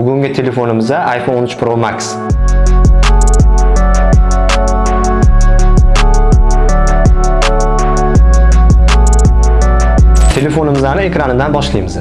Bugungi telefonimiz iPhone 13 Pro Max. Telefonimizni ekranidan boshlaymiz.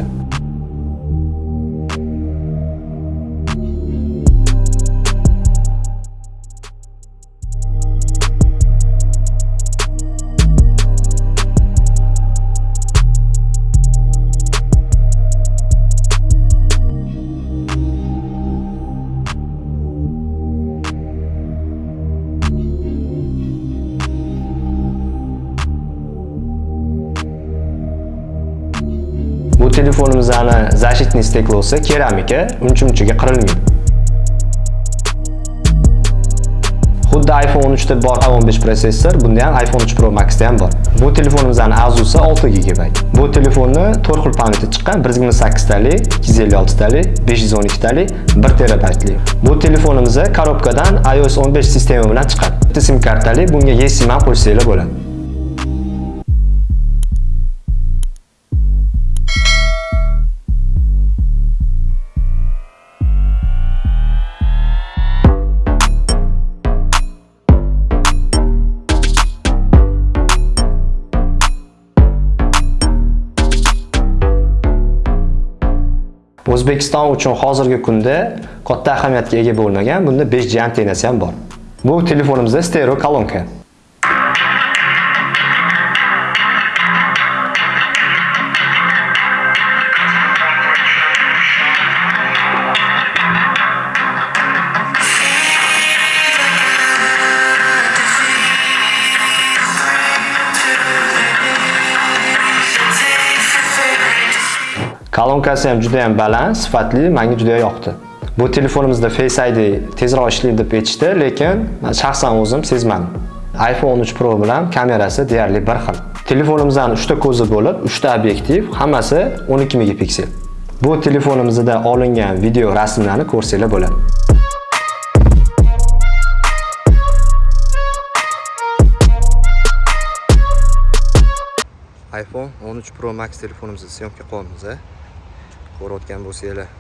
Bu telefonimizni защитный steklosi keramika, unchimchiga qirilmaydi. Xuddi iPhone 13 da bor A15 protsessor, bunda ham iPhone 13 Pro Max da ham bor. Bu telefonimizni azusi 6 GB. Bu telefonni 4 xil pamyati chiqqan, 128 talik, 256 talik, 512 talik, 1 terabaytli. Bu telefonimiz korobkadan iOS 15 sistema bilan chiqadi Bitta sim kartali, bunga eSIM ham qo'shsanglar bo'ladi. O'zbekiston uchun hozirgi kunda katta ahamiyatga ega bo'lmagan, bunda 5G antennasi ham bor. Bu telefonimizda stereo kolonka. Kolonkasi ham juda ham baland, sifatli, menga juda yoqdi. Bu telefonimizda Face ID tezroq ishlaydi deb aytishdi, lekin men shaxsan o'zim sezmadim. iPhone 13 Pro bilan kamerasi deyarli bir xil. Telefonimizdan 3 ta ko'zi bo'lib, 3 ta obyektiv, hammasi 12 megapiksel. Bu telefonimizda olingan video rasmlarni ko'rsanglar bo'ladi. iPhone 13 Pro Max telefonimizni syomka qilyapmiz. Ko'rayotgan bo'lsanglar,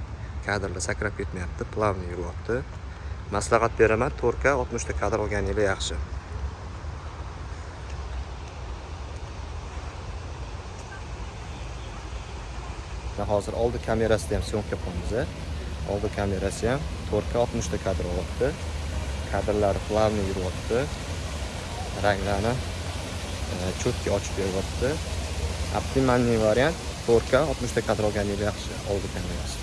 kadrlar sakrab ketmayapti, plavniy yuryapti. Maslahat beraman, 4K 60 ta kadr olganinglar yaxshi. Hozir oldi kamerasida ham syomka qilyapmiz. Oldi kamerasi ham 4K 60 ta kadr olyapti. Kadrlari plavniy yuryapti. Ranglarni e, cho'tki ochib beryapti. Optimalniy variant 4K 60 ta kadr olganingiz yaxshi oldi yaxshi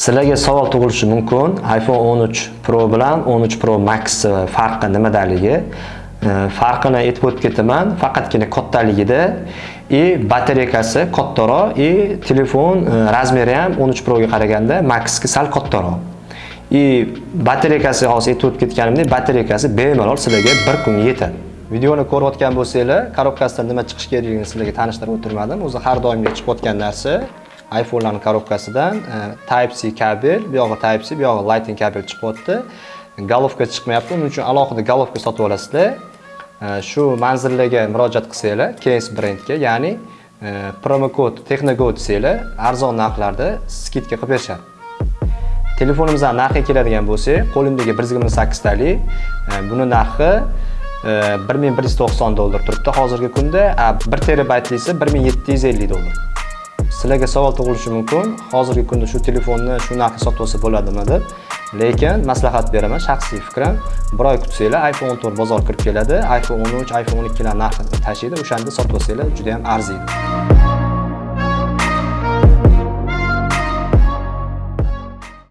Sizlarga savol tug'ilishi mumkin. iPhone 13 Pro bilan 13 Pro Max e, farqi nimadaligi? E, farqini aytib o'tib ketaman. Faqatgina kattaligida и batareykasi kattaroq и telefon e, razmeri ham 13 Pro ga qaraganda maxga sal kattaroq. и batareykasi hozir aytib o'tib ketganimdek batareykasi bemalol sizlarga bir kunga yetadi videoni ko'rayotgan bo'lsanglar korobkasidan nima chiqish kerakligini sizlarga tanishtirib o'tirmadim. O'zi har doimgi chiqayotgan narsa. iphonelarning korobkasidan e, type c kabel bu yog'i type c bu yog'i lightning kabel chiqyapti golovka chiqmayapti. Uning uchun alohida golovka sotib olasizlar. E, shu manzillarga murojaat qilsanglar case brendga ya'ni e, promokod texnogod desanglar arzon narxlarda skidka qilib berishadi. Telefonimizdan narxiga keladigan bo'lsak qo'limdagi 128 talik e, buni narxi 1190 dollar turibdi. Hozirgi kunda 1 terabaytlisi 1750 dollar. Sizlarga savol tug'ilishi mumkin. Hozirgi kunda shu telefonni shu narxga sotib olsa bo'ladimi deb lekin maslahat beraman shaxsiy fikrim. Bir oy kutsanglar iPhone 14 bozorga kirib keladi. iPhone 13 iPhone 12 lar narxi tashiydi o'shanda sotib olsanglar juda ham arziydi.